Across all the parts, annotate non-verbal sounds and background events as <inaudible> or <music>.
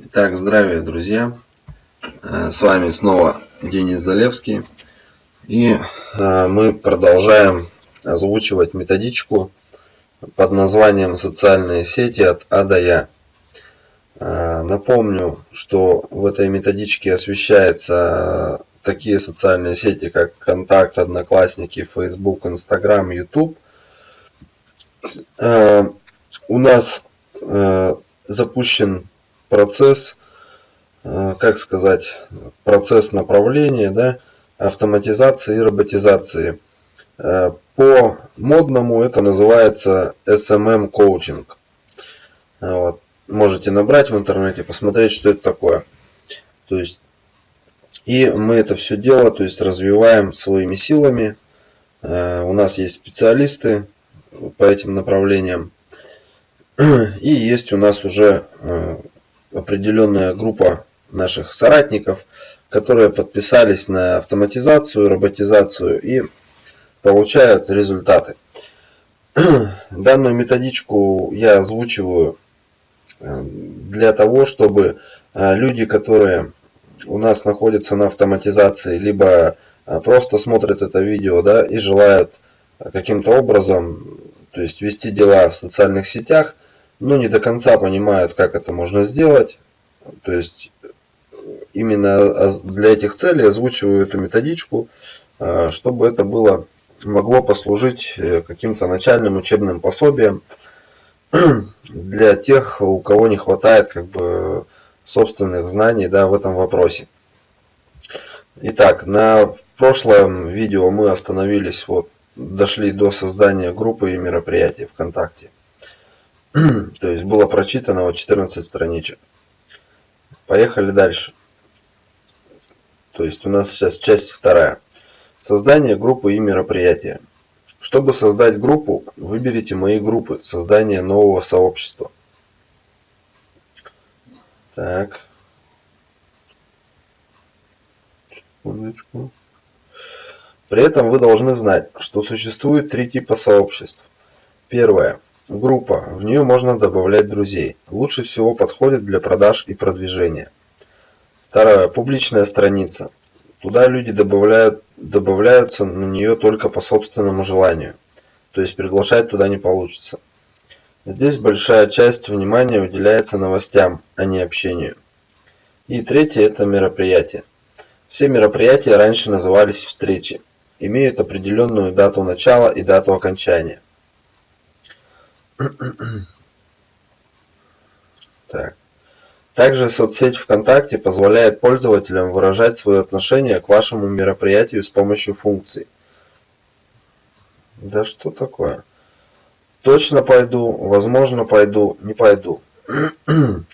Итак, здравия, друзья! Э, с вами снова Денис Залевский. И э, мы продолжаем озвучивать методичку под названием «Социальные сети от А до Я». Э, напомню, что в этой методичке освещаются такие социальные сети, как Контакт, Одноклассники, Facebook, Instagram, YouTube. У нас запущен процесс, э, как сказать, процесс направления, да, автоматизации и роботизации. Э, по модному это называется SMM коучинг. Вот. Можете набрать в интернете, посмотреть, что это такое. То есть, и мы это все дело, то есть развиваем своими силами. Э, у нас есть специалисты по этим направлениям. <clears throat> И есть у нас уже определенная группа наших соратников, которые подписались на автоматизацию, роботизацию и получают результаты. <clears throat> Данную методичку я озвучиваю э, для того, чтобы э, люди, которые у нас находятся на автоматизации, либо э, просто смотрят это видео да, и желают каким-то образом то есть вести дела в социальных сетях – но не до конца понимают, как это можно сделать. То есть именно для этих целей озвучиваю эту методичку, а, чтобы это было могло послужить э, каким-то начальным учебным пособием <clears throat> для тех, у кого не хватает как бы собственных знаний да, в этом вопросе. Итак, на прошлом видео мы остановились, вот, дошли до создания группы и мероприятий ВКонтакте. <clears throat> То есть было прочитано вот 14 страничек. Поехали дальше. То есть у нас сейчас часть вторая. Создание группы и мероприятия. Чтобы создать группу, выберите мои группы. Создание нового сообщества. Так. Секундочку. При этом вы должны знать, что существует три типа сообществ. Первое Группа. В нее можно добавлять друзей. Лучше всего подходит для продаж и продвижения. Второе. Публичная страница. Туда люди добавляют, добавляются на нее только по собственному желанию. То есть приглашать туда не получится. Здесь большая часть внимания уделяется новостям, а не общению. И третье – это мероприятия. Все мероприятия раньше назывались встречи. Имеют определенную дату начала и дату окончания. Так. Также соцсеть ВКонтакте позволяет пользователям выражать свое отношение к вашему мероприятию с помощью функций. Да что такое? Точно пойду, возможно пойду, не пойду. <clears throat>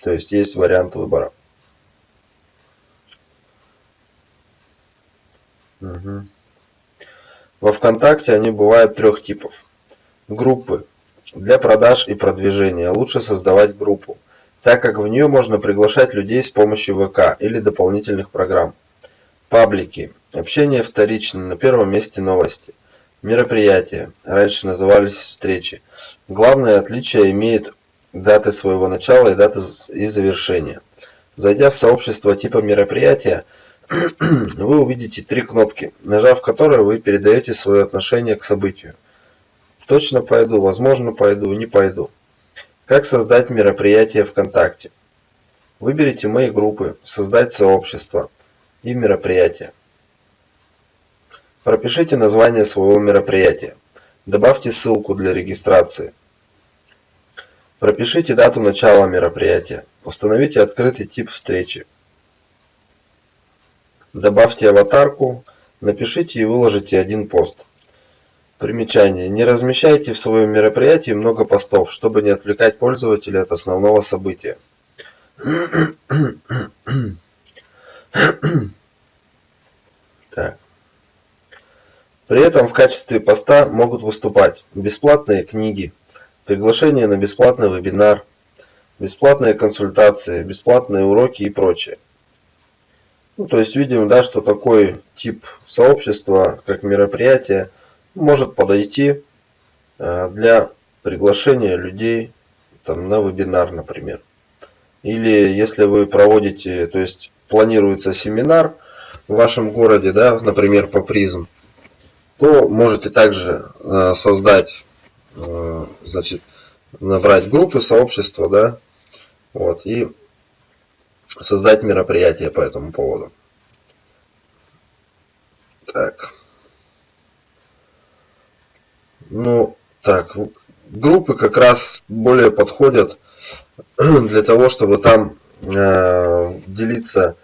То есть есть вариант выбора. Угу. Во ВКонтакте они бывают трех типов. Группы для продаж и продвижения лучше создавать группу, так как в нее можно приглашать людей с помощью ВК или дополнительных программ. Паблики. Общение вторично, на первом месте новости. Мероприятия. Раньше назывались встречи. Главное отличие имеет даты своего начала и даты и завершения. Зайдя в сообщество типа мероприятия, <clears throat> вы увидите три кнопки, нажав которые вы передаете свое отношение к событию. Точно пойду, возможно пойду, не пойду. Как создать мероприятие ВКонтакте? Выберите мои группы, создать сообщество и мероприятие. Пропишите название своего мероприятия. Добавьте ссылку для регистрации. Пропишите дату начала мероприятия. Установите открытый тип встречи. Добавьте аватарку. Напишите и выложите один пост. Примечание: не размещайте в своем мероприятии много постов, чтобы не отвлекать пользователя от основного события. Так. При этом в качестве поста могут выступать бесплатные книги, приглашение на бесплатный вебинар, бесплатные консультации, бесплатные уроки и прочее. Ну, то есть видим, да, что такой тип сообщества, как мероприятие, может подойти э, для приглашения людей там, на вебинар, например. или если вы проводите, то есть планируется семинар в вашем городе, да, например, по призм, то можете также э, создать, э, значит, набрать группы, сообщества, да, вот, и создать мероприятие по этому поводу. Так. Ну, так, группы как раз более подходят <clears throat> для того, чтобы там э, делиться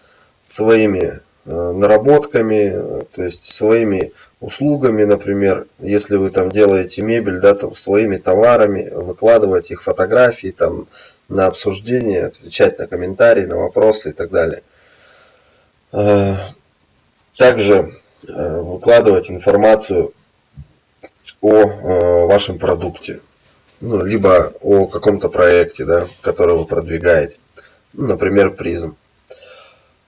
своими э, наработками, то есть своими услугами, например, если вы там делаете мебель, да, там своими товарами, выкладывать их фотографии там на обсуждение, отвечать на комментарии, на вопросы и так далее. Э, также выкладывать информацию о вашем продукте, ну, либо о каком-то проекте, да, который вы продвигаете, ну, например, призм.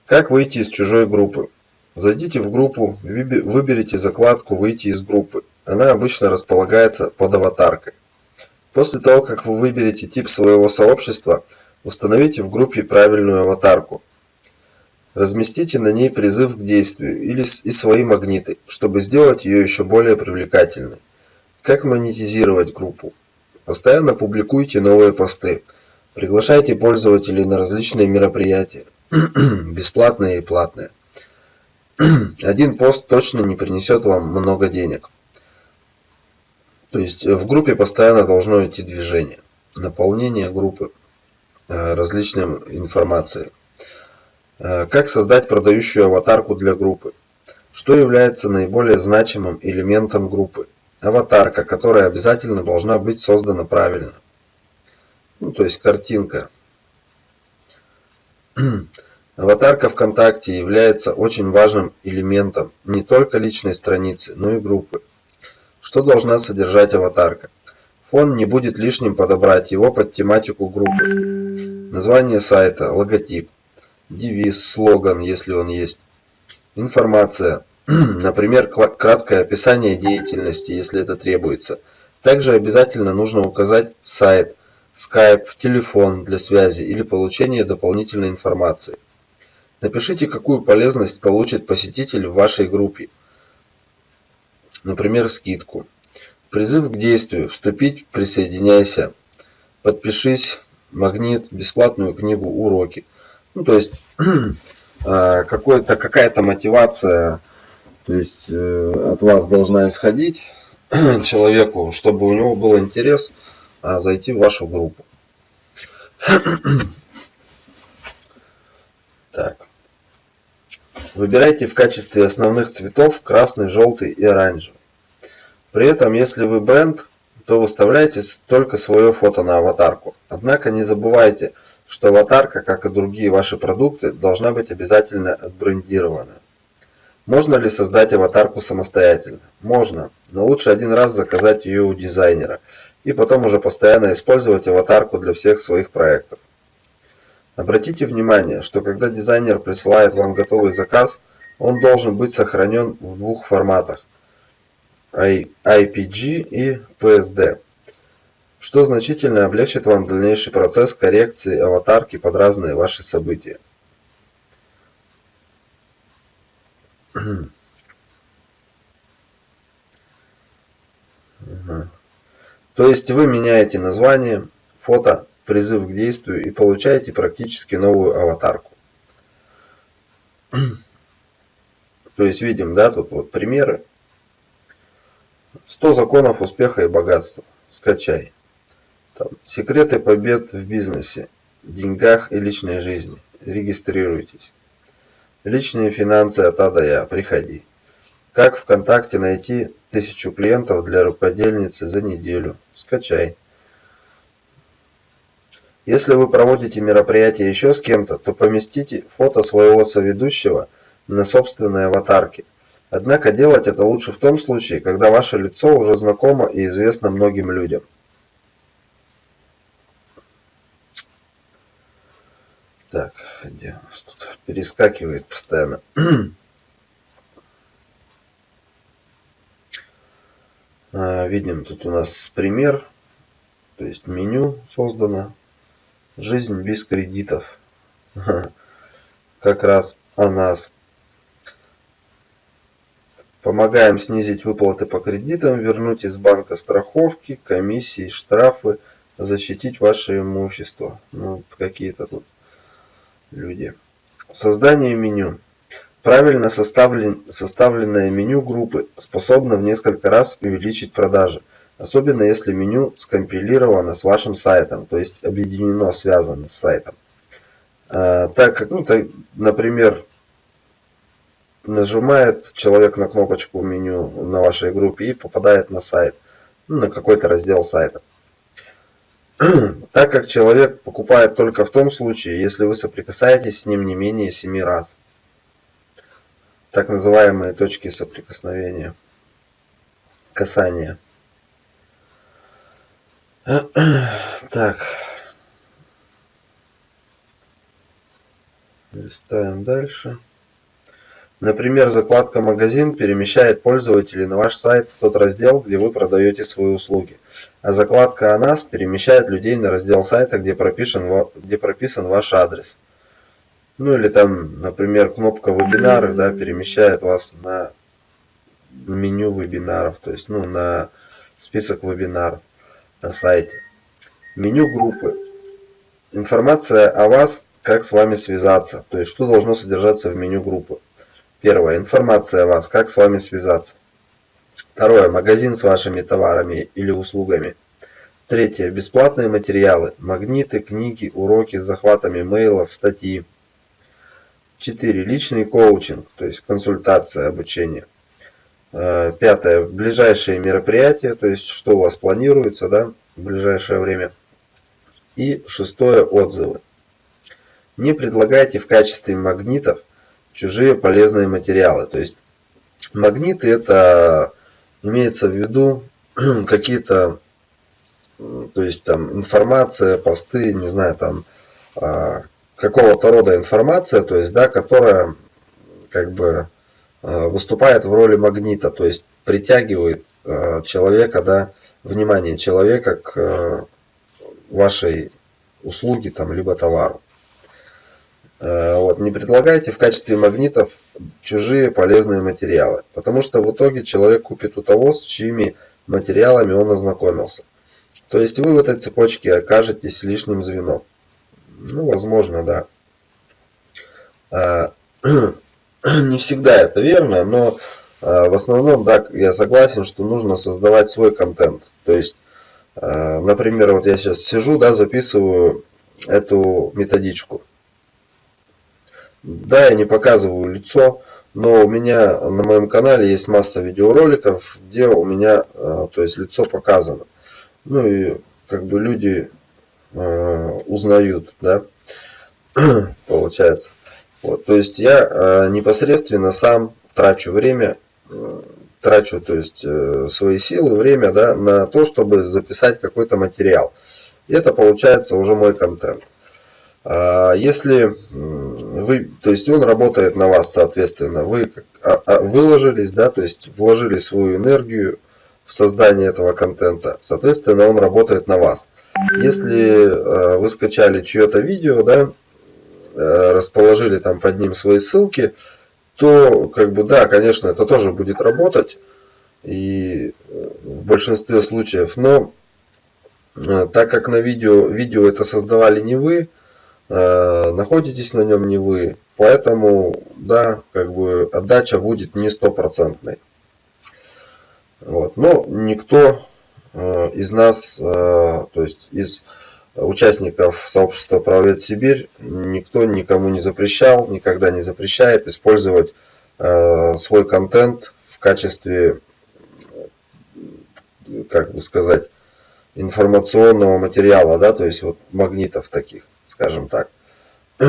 Как выйти из чужой группы? Зайдите в группу, выберите закладку «Выйти из группы». Она обычно располагается под аватаркой. После того, как вы выберете тип своего сообщества, установите в группе правильную аватарку. Разместите на ней призыв к действию или и свои магниты, чтобы сделать ее еще более привлекательной. Как монетизировать группу? Постоянно публикуйте новые посты. Приглашайте пользователей на различные мероприятия, <clears throat> бесплатные и платные. <clears throat> Один пост точно не принесет вам много денег. То есть в группе постоянно должно идти движение, наполнение группы э, различной информацией. Э, как создать продающую аватарку для группы? Что является наиболее значимым элементом группы? Аватарка, которая обязательно должна быть создана правильно. Ну, то есть картинка. <clears throat> Аватарка ВКонтакте является очень важным элементом не только личной страницы, но и группы. Что должна содержать аватарка? Фон не будет лишним подобрать его под тематику группы. Название сайта, логотип, девиз, слоган, если он есть. Информация, <clears throat> например, краткое описание деятельности, если это требуется. Также обязательно нужно указать сайт, Skype, телефон для связи или получения дополнительной информации. Напишите, какую полезность получит посетитель в вашей группе. Например, скидку. Призыв к действию. Вступить, присоединяйся. Подпишись, магнит, бесплатную книгу, уроки. Ну, то есть, <clears throat> а, какая-то мотивация то есть, э, от вас должна исходить <clears throat> человеку, чтобы у него был интерес а, зайти в вашу группу. <clears throat> Так. Выбирайте в качестве основных цветов красный, желтый и оранжевый. При этом, если вы бренд, то выставляйте только свое фото на аватарку. Однако не забывайте, что аватарка, как и другие ваши продукты, должна быть обязательно отбрендирована. Можно ли создать аватарку самостоятельно? Можно, но лучше один раз заказать ее у дизайнера и потом уже постоянно использовать аватарку для всех своих проектов. Обратите внимание, что когда дизайнер присылает вам готовый заказ, он должен быть сохранен в двух форматах IPG и PSD, что значительно облегчит вам дальнейший процесс коррекции аватарки под разные ваши события. То есть вы меняете название, фото, призыв к действию и получаете практически новую аватарку. То есть видим, да, тут вот примеры. 100 законов успеха и богатства. Скачай. Там, секреты побед в бизнесе, деньгах и личной жизни. Регистрируйтесь. Личные финансы от А до Я. Приходи. Как ВКонтакте найти тысячу клиентов для рукодельницы за неделю. Скачай. Если вы проводите мероприятие еще с кем-то, то поместите фото своего соведущего на собственной аватарке. Однако делать это лучше в том случае, когда ваше лицо уже знакомо и известно многим людям. Так, где у нас тут перескакивает постоянно. <clears throat> а, видим, тут у нас пример, то есть меню создано Жизнь без кредитов. <laughs> Как раз о нас. Помогаем снизить выплаты по кредитам, вернуть из банка страховки, комиссии, штрафы, защитить ваше имущество. Ну, какие-то тут люди. Создание меню. Правильно составлен, составленное меню группы способно в несколько раз увеличить продажи, особенно если меню скомпилировано с вашим сайтом, то есть объединено, связано с сайтом. А, так как, ну, так, например, нажимает человек на кнопочку меню на вашей группе и попадает на сайт, ну, на какой-то раздел сайта. <clears throat> Так как человек покупает только в том случае, если вы соприкасаетесь с ним не менее 7 раз так называемые точки соприкосновения, касания. <clears throat> Так. Листаем дальше. Например, закладка «Магазин» перемещает пользователей на ваш сайт в тот раздел, где вы продаете свои услуги. А закладка «О нас» перемещает людей на раздел сайта, где прописан, где прописан ваш адрес. Ну или там, например, кнопка вебинары, да, перемещает вас на меню вебинаров, то есть, ну, на список вебинаров на сайте. Меню группы. Информация о вас, как с вами связаться, то есть, что должно содержаться в меню группы. Первое. Информация о вас, как с вами связаться. Второе. Магазин с вашими товарами или услугами. Третье. Бесплатные материалы. Магниты, книги, уроки с захватами мейлов, статьи. 4. Личный коучинг, то есть консультация, обучение. Э, пятое. Ближайшие мероприятия, то есть что у вас планируется да, в ближайшее время. И шестое. Отзывы. Не предлагайте в качестве магнитов чужие полезные материалы. То есть магниты это имеется в виду <clears throat> какие-то то есть там информация, посты, не знаю, там а, какого-то рода информация, то есть, да, которая как бы э, выступает в роли магнита, то есть притягивает э, человека, да, внимание человека к вашей услуге там, либо товару. Вот, не предлагайте в качестве магнитов чужие полезные материалы, потому что в итоге человек купит у того, с чьими материалами он ознакомился. То есть вы в этой цепочке окажетесь лишним звеном. Ну, возможно, да. А, <clears throat> не всегда это верно, но а, в основном, да, я согласен, что нужно создавать свой контент. То есть, например, вот я сейчас сижу, да, записываю эту методичку. Да, я не показываю лицо, но у меня на моем канале есть масса видеороликов, где у меня, то есть лицо показано. Ну и как бы люди Э, узнают, да, <clears throat> получается. Вот, то есть я э, непосредственно сам трачу время, э, трачу, то есть свои силы, время, да, на то, чтобы записать какой-то материал. И это получается уже мой контент. А если вы, то есть он работает на вас, соответственно, вы а, а, выложились, да, то есть вложили свою энергию, в создании этого контента. Соответственно, он работает на вас. Если э, вы скачали чье-то видео, да, э, расположили там под ним свои ссылки, то, как бы, да, конечно, это тоже будет работать. И э, в большинстве случаев. Но так как на видео, видео это создавали не вы, находитесь на нем не вы, поэтому, да, как бы отдача будет не стопроцентной. Вот. Но никто э, из нас, э, то есть из участников сообщества Правовед Сибирь, никто никому не запрещал, никогда не запрещает использовать э, свой контент в качестве, как бы сказать, информационного материала, да, то есть вот магнитов таких, скажем так. <clears throat>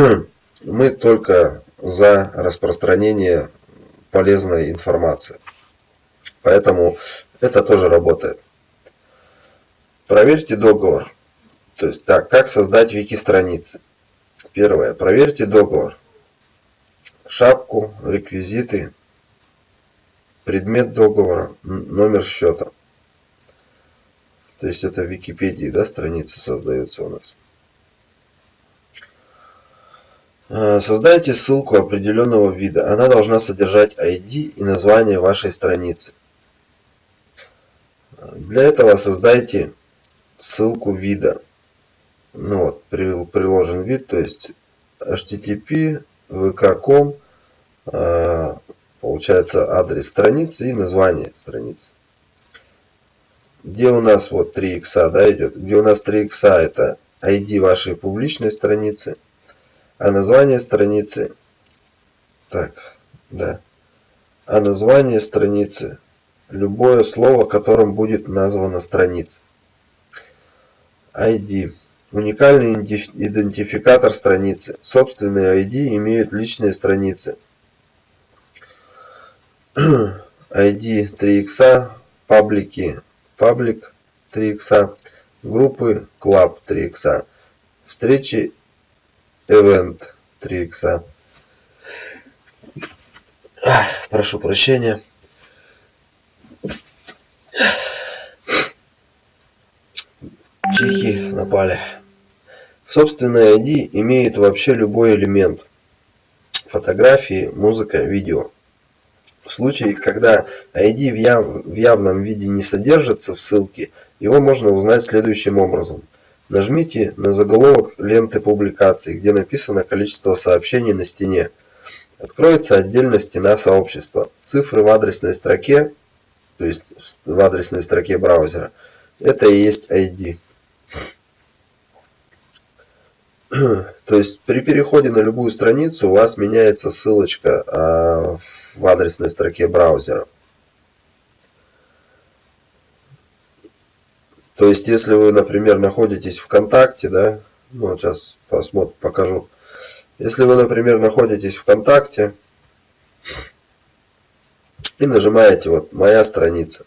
Мы только за распространение полезной информации. Поэтому это тоже работает. Проверьте договор. То есть, так, как создать вики-страницы. Первое. Проверьте договор. Шапку, реквизиты, предмет договора, номер счета. То есть это в Википедии, да, страницы создаются у нас. Э, создайте ссылку определенного вида. Она должна содержать ID и название вашей страницы. Для этого создайте ссылку вида. Ну вот, приложен вид, то есть http vk.com, э, получается адрес страницы и название страницы. Где у нас вот 3 икса да, идет, где у нас 3 икса это ID вашей публичной страницы, а название страницы, так, да, а название страницы, любое слово, которым будет названа страница. ID. Уникальный идентификатор страницы. Собственные ID имеют личные страницы. <clears throat> ID 3 икса, паблики, паблик 3 икса, группы Club 3 икса, встречи Event 3 икса. Прошу прощения. Чихи напали. Собственный ID имеет вообще любой элемент. Фотографии, музыка, видео. В случае, когда ID в явном виде не содержится в ссылке, его можно узнать следующим образом. Нажмите на заголовок ленты публикаций, где написано количество сообщений на стене. Откроется отдельно стена сообщества. Цифры в адресной строке, то есть в адресной строке браузера, это и есть ID. <clears throat> То есть при переходе на любую страницу у вас меняется ссылочка а, в адресной строке браузера. То есть если вы, например, находитесь ВКонтакте, да, ну вот сейчас посмотрим, покажу. Если вы, например, находитесь ВКонтакте и нажимаете вот «Моя страница»,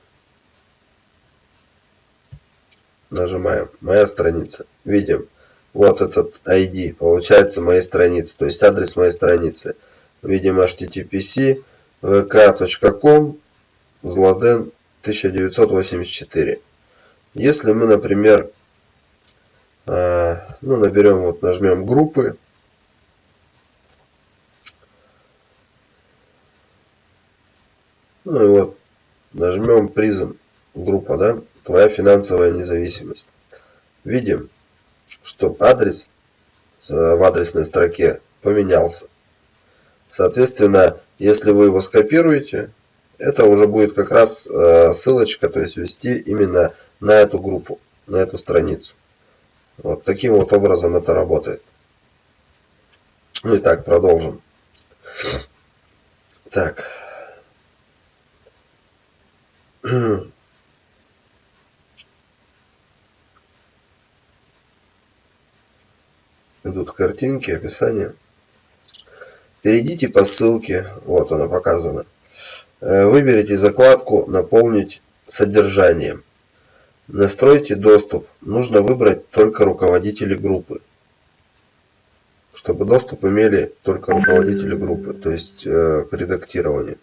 нажимаем «Моя страница», видим вот этот ID, получается моей страницы, то есть адрес моей страницы. Видим httpc vk.com злоден 1984. Если мы, например, а, ну, наберем, вот нажмем группы, ну и вот нажмем призм группа, да, твоя финансовая независимость. Видим, что адрес э, в адресной строке поменялся. Соответственно, если вы его скопируете, это уже будет как раз э, ссылочка, то есть вести именно на эту группу, на эту страницу. Вот таким вот образом это работает. Ну и так, продолжим. Так. <clears throat> идут картинки, описание. Перейдите по ссылке, вот она показана. Э, выберите закладку «Наполнить содержанием». Настройте доступ. Нужно выбрать только руководители группы. Чтобы доступ имели только руководители группы, то есть э, к.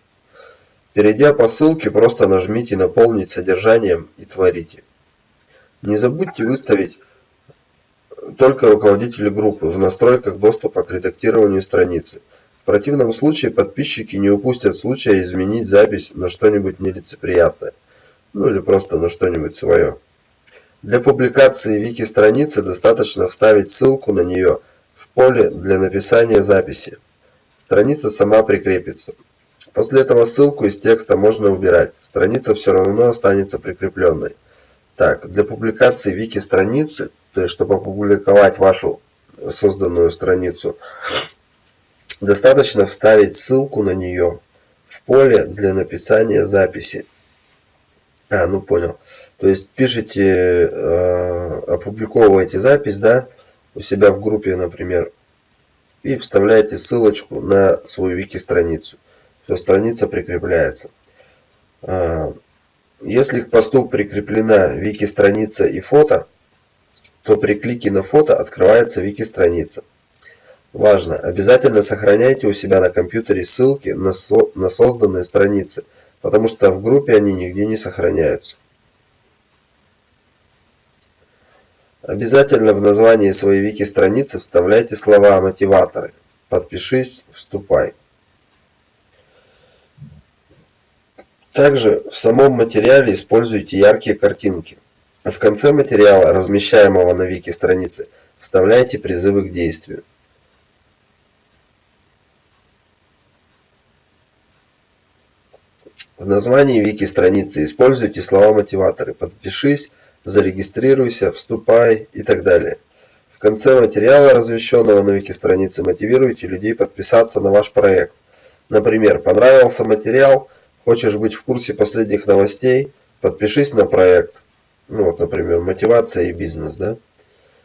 Перейдя по ссылке, просто нажмите «Наполнить содержанием» и творите. Не забудьте выставить только руководители группы в настройках доступа к редактированию страницы. В противном случае подписчики не упустят случая изменить запись на что-нибудь нелицеприятное. Ну или просто на что-нибудь свое. Для публикации вики-страницы достаточно вставить ссылку на нее в поле для написания записи. Страница сама прикрепится. После этого ссылку из текста можно убирать. Страница все равно останется прикрепленной. Так, для публикации вики-страницы, то есть чтобы опубликовать вашу созданную страницу, достаточно вставить ссылку на нее в поле для написания записи. А, ну понял. То есть пишите, э, опубликовываете запись, да, у себя в группе, например, и вставляете ссылочку на свою вики-страницу. Все, страница прикрепляется. А, если к посту прикреплена вики-страница и фото, то при клике на фото открывается вики-страница. Важно! Обязательно сохраняйте у себя на компьютере ссылки на, со на созданные страницы, потому что в группе они нигде не сохраняются. Обязательно в названии своей вики-страницы вставляйте слова-мотиваторы. подпишись, вступай. Также в самом материале используйте яркие картинки. В конце материала, размещаемого на вики странице, вставляйте призывы к действию. В названии вики страницы используйте слова-мотиваторы «подпишись», «зарегистрируйся», «вступай» и так далее. В конце материала, размещенного на вики странице, мотивируйте людей подписаться на ваш проект. Например, понравился материал – Хочешь быть в курсе последних новостей? Подпишись на проект. Ну вот, например, мотивация и бизнес, да?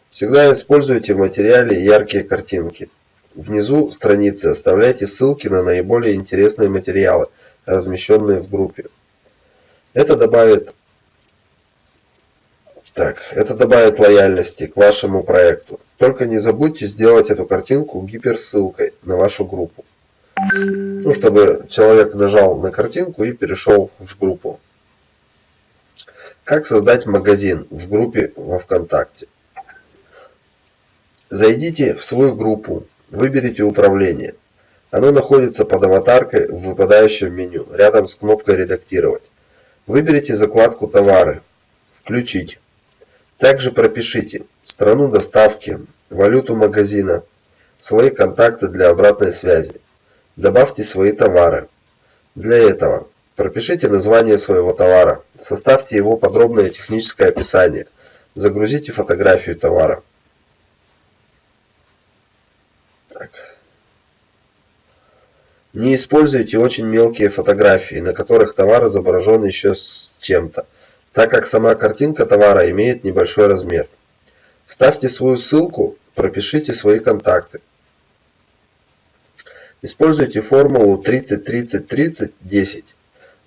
Всегда используйте в материале яркие картинки. Внизу страницы оставляйте ссылки на наиболее интересные материалы, размещенные в группе. Это добавит так, это добавит лояльности к вашему проекту. Только не забудьте сделать эту картинку гиперссылкой на вашу группу ну, чтобы человек нажал на картинку и перешел в группу. Как создать магазин в группе во ВКонтакте? Зайдите в свою группу, выберите управление. Оно находится под аватаркой в выпадающем меню, рядом с кнопкой «Редактировать». Выберите закладку «Товары», «Включить». Также пропишите страну доставки, валюту магазина, свои контакты для обратной связи. Добавьте свои товары. Для этого пропишите название своего товара, составьте его подробное техническое описание, загрузите фотографию товара. Так. Не используйте очень мелкие фотографии, на которых товар изображен еще с чем-то, так как сама картинка товара имеет небольшой размер. Ставьте свою ссылку, пропишите свои контакты. Используйте формулу 30-30-30-10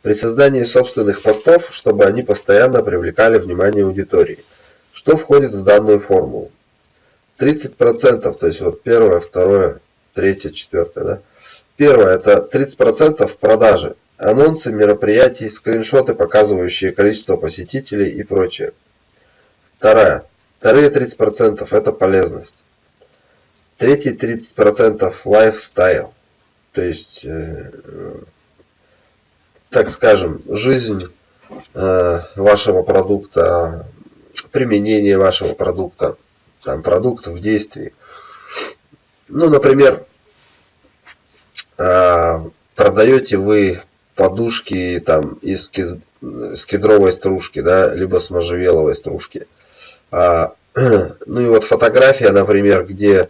при создании собственных постов, чтобы они постоянно привлекали внимание аудитории. Что входит в данную формулу? 30%, то есть вот первое, второе, третье, четвертое. Да? Первое это 30% продажи, анонсы мероприятий, скриншоты, показывающие количество посетителей и прочее. Вторая. Вторые 30% это полезность. Третьи 30% лайфстайл то есть, э, так скажем, жизнь э, вашего продукта, применение вашего продукта, там, продукт в действии. Ну, например, продаете вы подушки там из кедровой стружки, да, либо с можжевеловой стружки. А, <clears throat> ну и вот фотография, например, где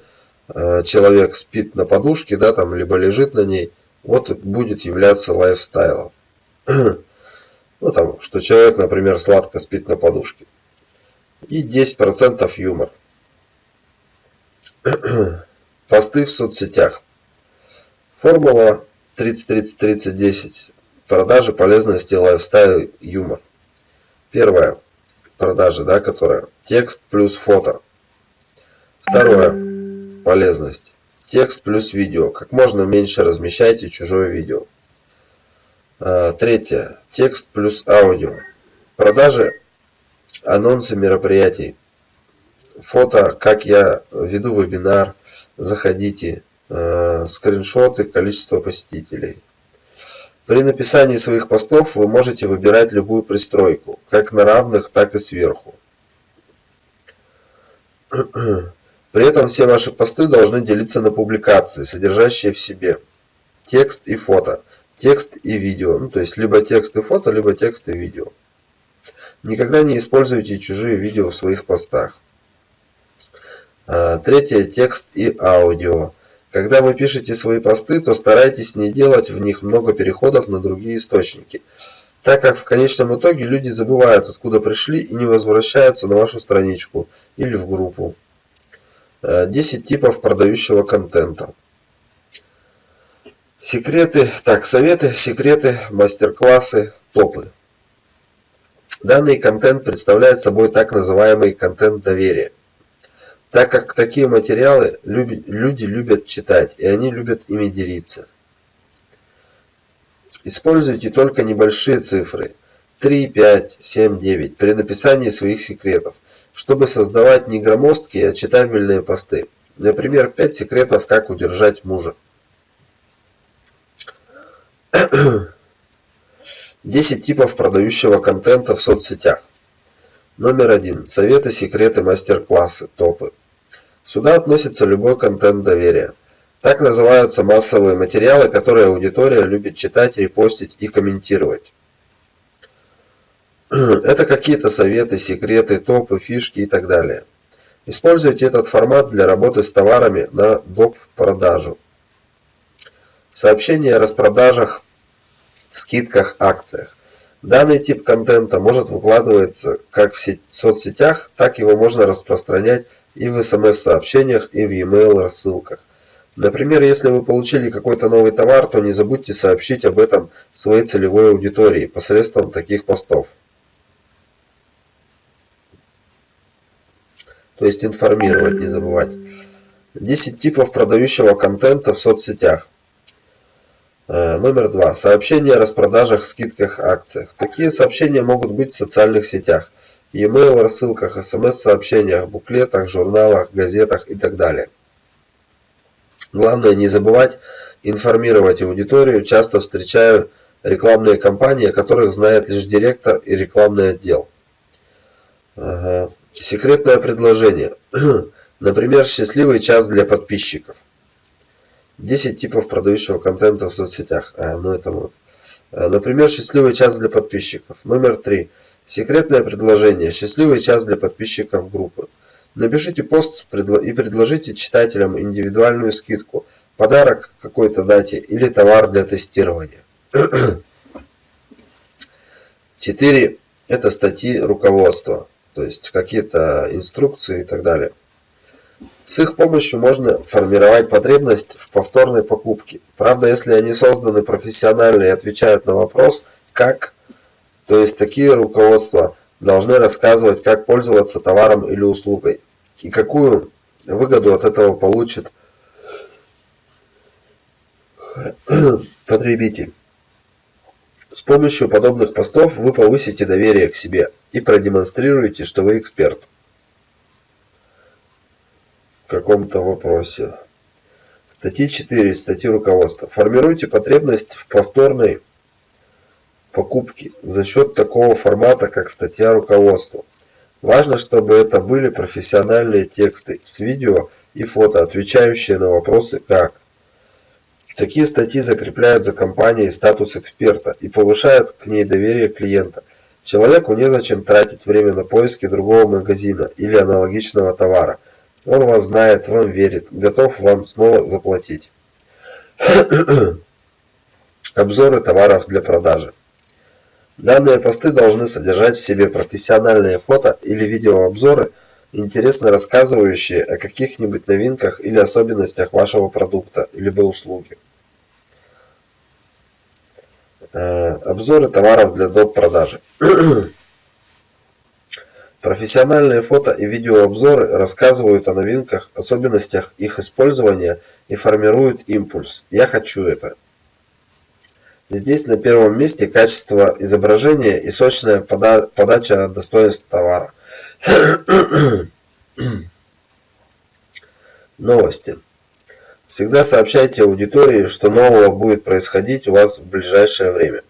Э, человек спит на подушке, да, там, либо лежит на ней, вот будет являться лайфстайлом. <clears throat> Ну, там, что человек, например, сладко спит на подушке. И 10% юмор. <clears throat> Посты в соцсетях. Формула 30-30-30-10. Продажи, полезности, лайфстайл, юмор. Первое. Продажи, да, которая. Текст плюс фото. Второе Полезность. Текст плюс видео. Как можно меньше размещайте чужое видео. А, третье. Текст плюс аудио. Продажи, анонсы мероприятий. Фото, как я веду вебинар. Заходите. А, скриншоты, количество посетителей. При написании своих постов вы можете выбирать любую пристройку, как на равных, так и сверху. <clears throat> При этом все ваши посты должны делиться на публикации, содержащие в себе текст и фото, текст и видео. Ну, то есть либо текст и фото, либо текст и видео. Никогда не используйте чужие видео в своих постах. А, третье. Текст и аудио. Когда вы пишете свои посты, то старайтесь не делать в них много переходов на другие источники, так как в конечном итоге люди забывают, откуда пришли и не возвращаются на вашу страничку или в группу. 10 типов продающего контента. Секреты, так, советы, секреты, мастер-классы, топы. Данный контент представляет собой так называемый контент доверия. Так как такие материалы люди любят читать, и они любят ими делиться. Используйте только небольшие цифры 3, 5, 7, 9 при написании своих секретов – чтобы создавать не громоздкие, а читабельные посты. Например, 5 секретов, как удержать мужа. <coughs> 10 типов продающего контента в соцсетях. Номер один. Советы, секреты, мастер-классы, топы. Сюда относится любой контент доверия. Так называются массовые материалы, которые аудитория любит читать, репостить и комментировать. <clears throat> Это какие-то советы, секреты, топы, фишки и так далее. Используйте этот формат для работы с товарами на доп. продажу. Сообщения о распродажах, скидках, акциях. Данный тип контента может выкладываться как в соцсетях, так его можно распространять и в смс-сообщениях, и в e-mail рассылках. Например, если вы получили какой-то новый товар, то не забудьте сообщить об этом своей целевой аудитории посредством таких постов. То есть информировать не забывать. 10 типов продающего контента в соцсетях. Э, номер два. Сообщения о распродажах, скидках, акциях. Такие сообщения могут быть в социальных сетях, e-mail рассылках, смс-сообщениях, буклетах, журналах, газетах и так далее. Главное не забывать информировать аудиторию. Часто встречаю рекламные кампании, о которых знает лишь директор и рекламный отдел. Ага. Секретное предложение. <clears throat> Например, счастливый час для подписчиков. 10 типов продающего контента в соцсетях. А, ну это вот. А, например, счастливый час для подписчиков. Номер 3. Секретное предложение. Счастливый час для подписчиков группы. Напишите пост и предложите читателям индивидуальную скидку, подарок какой-то дате или товар для тестирования. <clears throat> 4. Это статьи руководства то есть какие-то инструкции и так далее. С их помощью можно формировать потребность в повторной покупке. Правда, если они созданы профессионально и отвечают на вопрос «как?», то есть такие руководства должны рассказывать, как пользоваться товаром или услугой и какую выгоду от этого получит <clears throat> потребитель. С помощью подобных постов вы повысите доверие к себе и продемонстрируете, что вы эксперт в каком-то вопросе. Статьи 4. Статьи руководства. Формируйте потребность в повторной покупке за счет такого формата, как статья руководства. Важно, чтобы это были профессиональные тексты с видео и фото, отвечающие на вопросы «как?», Такие статьи закрепляют за компанией статус эксперта и повышают к ней доверие клиента. Человеку незачем тратить время на поиски другого магазина или аналогичного товара. Он вас знает, вам верит, готов вам снова заплатить. <coughs> Обзоры товаров для продажи. Данные посты должны содержать в себе профессиональные фото или видеообзоры, интересно рассказывающие о каких-нибудь новинках или особенностях вашего продукта либо услуги. Э, обзоры товаров для доп. продажи. <clears throat> Профессиональные фото и видеообзоры рассказывают о новинках, особенностях их использования и формируют импульс «Я хочу это». Здесь на первом месте качество изображения и сочная подача достоинств товара. <clears throat> Новости. Всегда сообщайте аудитории, что нового будет происходить у вас в ближайшее время.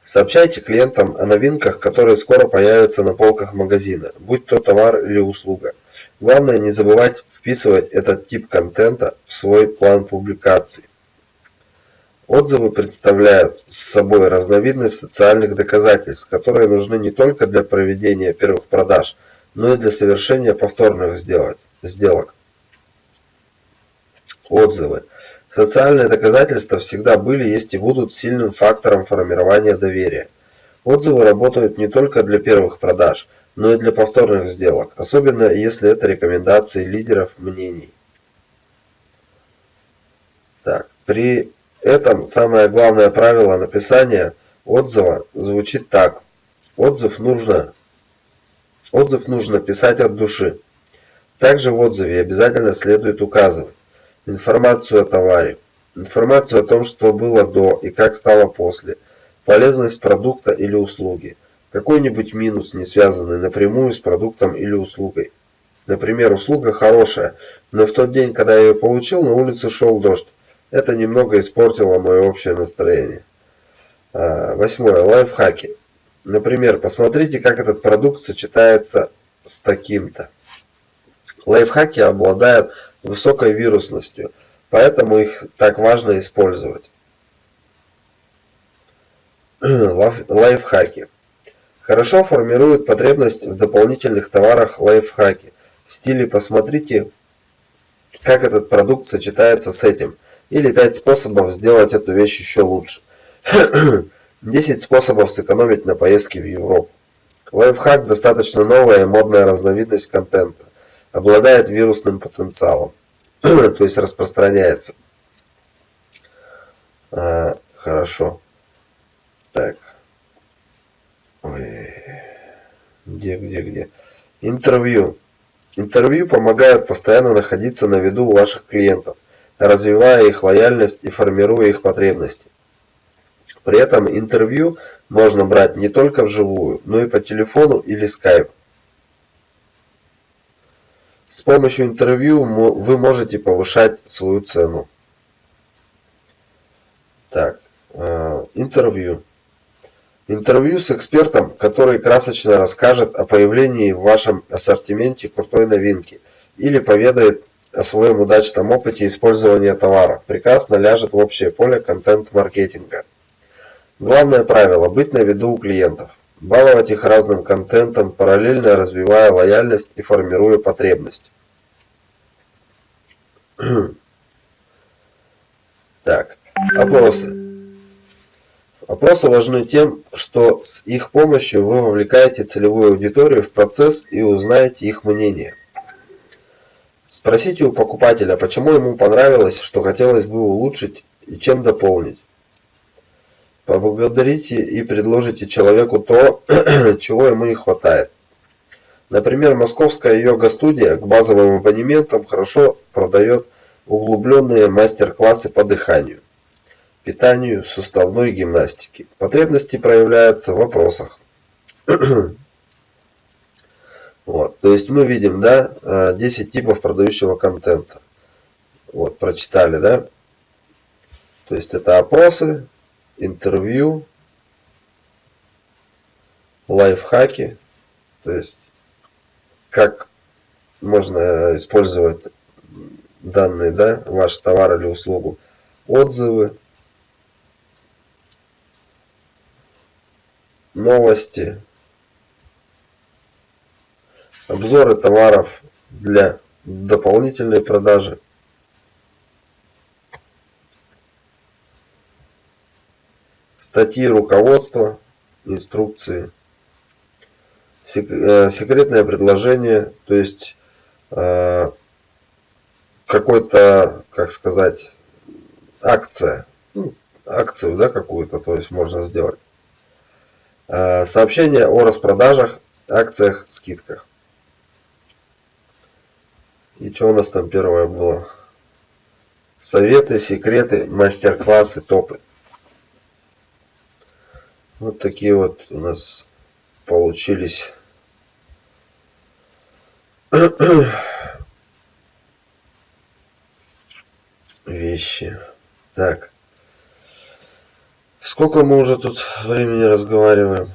Сообщайте клиентам о новинках, которые скоро появятся на полках магазина, будь то товар или услуга. Главное не забывать вписывать этот тип контента в свой план публикаций. Отзывы представляют собой разновидность социальных доказательств, которые нужны не только для проведения первых продаж, но и для совершения повторных сделок. Отзывы. Социальные доказательства всегда были, есть и будут сильным фактором формирования доверия. Отзывы работают не только для первых продаж, но и для повторных сделок, особенно если это рекомендации лидеров мнений. Так, при этом самое главное правило написания отзыва звучит так. Отзыв нужно, отзыв нужно писать от души. Также в отзыве обязательно следует указывать информацию о товаре, информацию о том, что было до и как стало после, полезность продукта или услуги, какой-нибудь минус, не связанный напрямую с продуктом или услугой. Например, услуга хорошая, но в тот день, когда я ее получил, на улице шел дождь. Это немного испортило мое общее настроение. А, восьмое. Лайфхаки. Например, посмотрите, как этот продукт сочетается с таким-то. Лайфхаки обладают высокой вирусностью, поэтому их так важно использовать. <clears throat> Лайфхаки. Хорошо формируют потребность в дополнительных товарах лайфхаки. В стиле «посмотрите, как этот продукт сочетается с этим» или «5 способов сделать эту вещь еще лучше». <clears throat> 10 способов сэкономить на поездке в Европу. Лайфхак – достаточно новая и модная разновидность контента. Обладает вирусным потенциалом, <clears throat> то есть распространяется. А, хорошо. Так. Ой. Где, где, где? Интервью. Интервью помогают постоянно находиться на виду у ваших клиентов, развивая их лояльность и формируя их потребности. При этом интервью можно брать не только вживую, но и по телефону или скайп. С помощью интервью вы можете повышать свою цену. Так, э, интервью. Интервью с экспертом, который красочно расскажет о появлении в вашем ассортименте крутой новинки или поведает о своем удачном опыте использования товара, прекрасно ляжет в общее поле контент-маркетинга. Главное правило – быть на виду у клиентов. Баловать их разным контентом, параллельно развивая лояльность и формируя потребность. <clears throat> Так, опросы. Опросы важны тем, что с их помощью вы вовлекаете целевую аудиторию в процесс и узнаете их мнение. Спросите у покупателя, почему ему понравилось, что хотелось бы улучшить и чем дополнить. Поблагодарите и предложите человеку то, <clears throat> чего ему не хватает. Например, московская йога-студия к базовым абонементам хорошо продает углубленные мастер-классы по дыханию питанию, суставной гимнастике. Потребности проявляются в вопросах. <clears throat> Вот, то есть мы видим, да, 10 типов продающего контента. Вот, прочитали, да? То есть это опросы, интервью, лайфхаки, то есть как можно использовать данные, да, ваш товар или услугу, отзывы, новости, обзоры товаров для дополнительной продажи. Статьи руководства, инструкции, э, секретное предложение, то есть э, какой-то, как сказать, акция, ну, акцию, да, какую-то, то есть можно сделать. Э, сообщение о распродажах, акциях, скидках. И что у нас там первое было? Советы, секреты, мастер-классы, топы. Вот такие вот у нас получились <coughs> вещи. Так. Сколько мы уже тут времени разговариваем?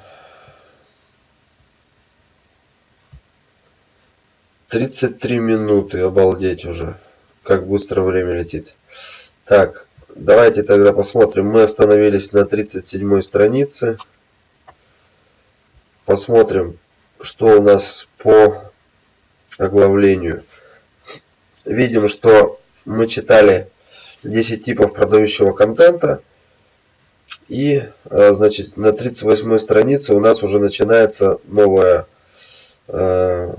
33 минуты, обалдеть уже. Как быстро время летит. Так, давайте тогда посмотрим. Мы остановились на 37 странице. Посмотрим, что у нас по оглавлению. Видим, что мы читали 10 типов продающего контента. И, э, значит, на 38 странице у нас уже начинается новая э,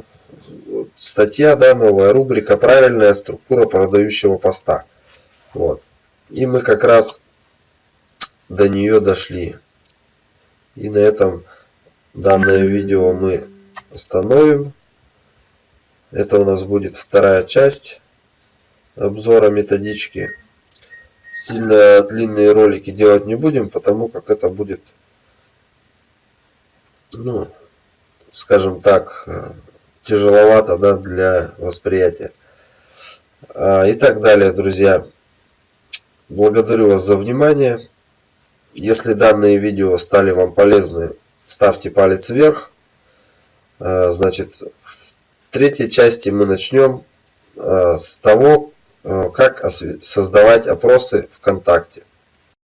статья, да, новая рубрика «Правильная структура продающего поста». Вот. И мы как раз до нее дошли. И на этом данное видео мы остановим. Это у нас будет вторая часть обзора методички сильно длинные ролики делать не будем, потому как это будет, ну, скажем так, э, тяжеловато да, для восприятия. А, и так далее, друзья. Благодарю вас за внимание. Если данные видео стали вам полезны, ставьте палец вверх. А, значит, в третьей части мы начнем а, с того, как создавать опросы ВКонтакте.